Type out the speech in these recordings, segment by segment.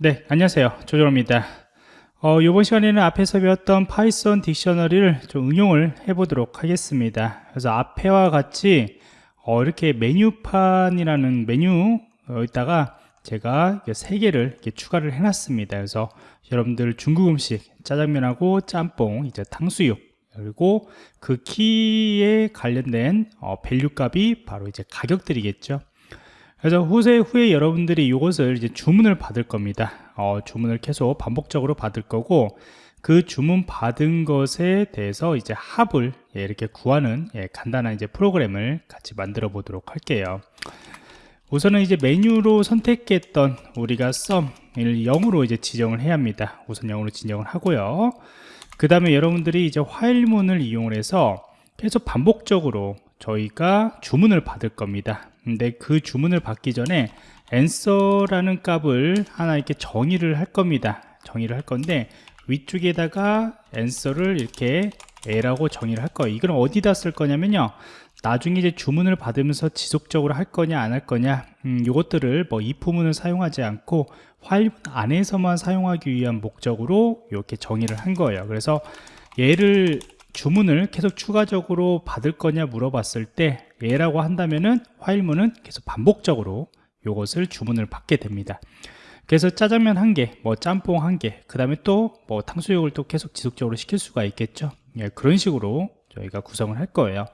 네, 안녕하세요. 조정호입니다. 어, 이번 시간에는 앞에서 배웠던 Python dictionary를 좀 응용을 해 보도록 하겠습니다. 그래서 앞에와 같이 어, 이렇게 메뉴판이라는 메뉴에다가 제가 세 개를 이렇게 추가를 해놨습니다. 그래서 여러분들 중국 음식 짜장면하고 짬뽕, 이제 탕수육 그리고 그 키에 관련된 어, value 값이 바로 이제 가격들이겠죠. 그래서 후세 후에 여러분들이 이것을 이제 주문을 받을 겁니다. 어, 주문을 계속 반복적으로 받을 거고 그 주문 받은 것에 대해서 이제 합을 예, 이렇게 구하는 예, 간단한 이제 프로그램을 같이 만들어 보도록 할게요. 우선은 이제 메뉴로 선택했던 우리가 썸을 0으로 이제 지정을 해야 합니다. 우선 0으로 지정을 하고요. 그 다음에 여러분들이 이제 화일문을 이용을 해서 계속 반복적으로 저희가 주문을 받을 겁니다. 근데 그 주문을 받기 전에 answer라는 값을 하나 이렇게 정의를 할 겁니다. 정의를 할 건데 위쪽에다가 answer를 이렇게 a라고 정의를 할 거예요. 이걸 어디다 쓸 거냐면요. 나중에 이제 주문을 받으면서 지속적으로 할 거냐 안 할 거냐 음, 이것들을 뭐 if문을 사용하지 않고 화일 안에서만 사용하기 위한 목적으로 이렇게 정의를 한 거예요. 그래서 얘를 주문을 계속 추가적으로 받을 거냐 물어봤을 때 얘라고 한다면은 화일문은 계속 반복적으로 이것을 주문을 받게 됩니다. 그래서 짜장면 한 개, 뭐 짬뽕 한 개, 그 다음에 또 뭐 탕수육을 또 계속 지속적으로 시킬 수가 있겠죠. 예, 그런 식으로 저희가 구성을 할 거예요.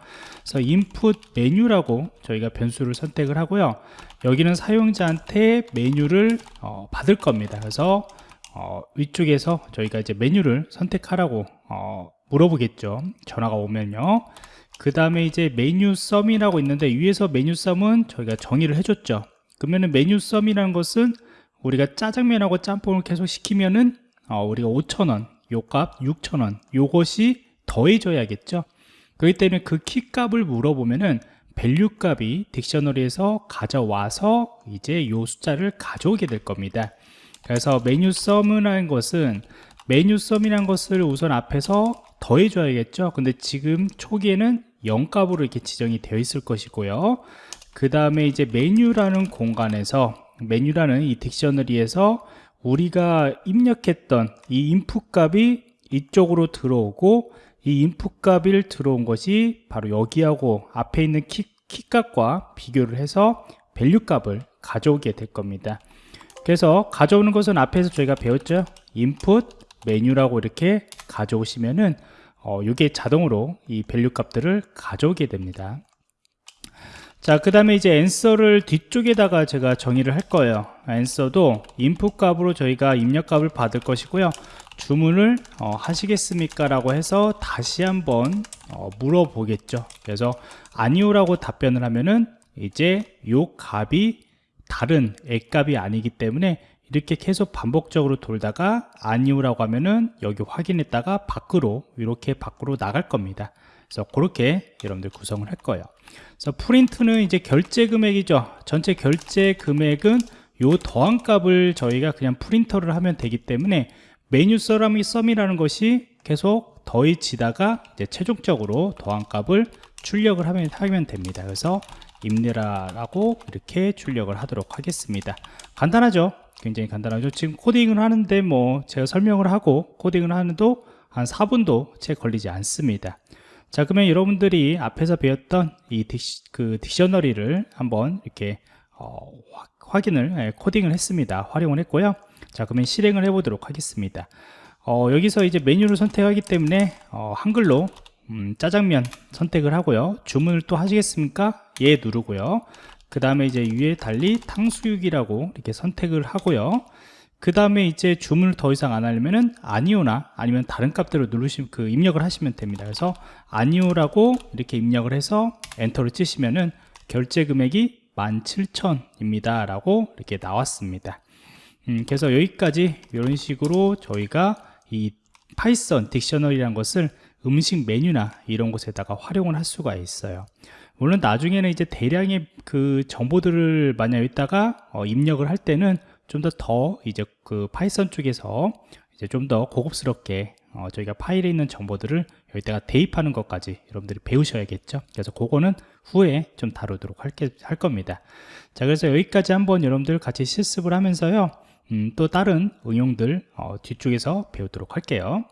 그래서 input 메뉴라고 저희가 변수를 선택을 하고요. 여기는 사용자한테 메뉴를 어, 받을 겁니다. 그래서 어, 위쪽에서 저희가 이제 메뉴를 선택하라고 어, 물어보겠죠. 전화가 오면요 그 다음에 이제 메뉴 sum이라고 있는데 위에서 메뉴 sum은 저희가 정의를 해줬죠. 그러면은 메뉴 sum이라는 것은 우리가 짜장면하고 짬뽕을 계속 시키면은 어, 우리가 5천원 요값 6천원 요것이 더해져야겠죠. 그렇기 때문에 그 키값을 물어보면은 value 값이 dictionary에서 가져와서 이제 요 숫자를 가져오게 될 겁니다. 그래서 메뉴 sum이라는 것은 메뉴 sum이라는 것을 우선 앞에서 더해줘야겠죠. 근데 지금 초기에는 0값으로 이렇게 지정이 되어 있을 것이고요. 그 다음에 이제 메뉴라는 공간에서 메뉴라는 이 dictionary에서 우리가 입력했던 이 input 값이 이쪽으로 들어오고 이 input 값을 들어온 것이 바로 여기하고 앞에 있는 키, 키 값과 비교를 해서 value 값을 가져오게 될 겁니다. 그래서 가져오는 것은 앞에서 저희가 배웠죠? input 메뉴라고 이렇게 가져오시면은 어, 이게 자동으로 이 value 값들을 가져오게 됩니다 자, 그 다음에 이제 answer를 뒤쪽에다가 제가 정의를 할 거예요. answer도 input 값으로 저희가 입력 값을 받을 것이고요. 주문을 어, 하시겠습니까? 라고 해서 다시 한번 어, 물어보겠죠. 그래서 아니오라고 답변을 하면은 이제 요 값이 다른 액값이 아니기 때문에 이렇게 계속 반복적으로 돌다가 아니오라고 하면은 여기 확인했다가 밖으로 이렇게 밖으로 나갈 겁니다. 그래서 그렇게 여러분들 구성을 할 거예요. 그래서 프린트는 이제 결제 금액이죠. 전체 결제 금액은 요 더한 값을 저희가 그냥 프린터를 하면 되기 때문에 메뉴 서람이 썸이라는 것이 계속 더해지다가 이제 최종적으로 더한 값을 출력을 하면, 하면 됩니다. 그래서 임내라라고 이렇게 출력을 하도록 하겠습니다. 간단하죠 굉장히 간단하죠. 지금 코딩을 하는데 뭐 제가 설명을 하고 코딩을 하는도 한 4분도 채 걸리지 않습니다. 자 그러면 여러분들이 앞에서 배웠던 이 딕, 그 딕셔너리를 한번 이렇게 어, 확인을 예, 코딩을 했습니다. 활용을 했고요. 자 그러면 실행을 해 보도록 하겠습니다. 어, 여기서 이제 메뉴를 선택하기 때문에 어, 한글로 음, 짜장면 선택을 하고요. 주문을 또 하시겠습니까? 예 누르고요 그 다음에 이제 위에 달리 탕수육이라고 이렇게 선택을 하고요. 그 다음에 이제 주문을 더 이상 안 하려면은 아니오나 아니면 다른 값대로 누르시면 그 입력을 하시면 됩니다. 그래서 아니오라고 이렇게 입력을 해서 엔터를 치시면은 결제 금액이 17,000입니다 라고 이렇게 나왔습니다. 음, 그래서 여기까지 이런 식으로 저희가 이 Python dictionary라는 것을 음식 메뉴나 이런 곳에다가 활용을 할 수가 있어요. 물론 나중에는 이제 대량의 그 정보들을 만약 여기다가 어, 입력을 할 때는 좀더더 이제 그 Python 쪽에서 이제 좀 더 고급스럽게 어, 저희가 파일에 있는 정보들을 여기다가 대입하는 것까지 여러분들이 배우셔야겠죠? 그래서 그거는 후에 좀 다루도록 할, 게, 할 겁니다. 자 그래서 여기까지 한번 여러분들 같이 실습을 하면서요 음, 또 다른 응용들 어, 뒤쪽에서 배우도록 할게요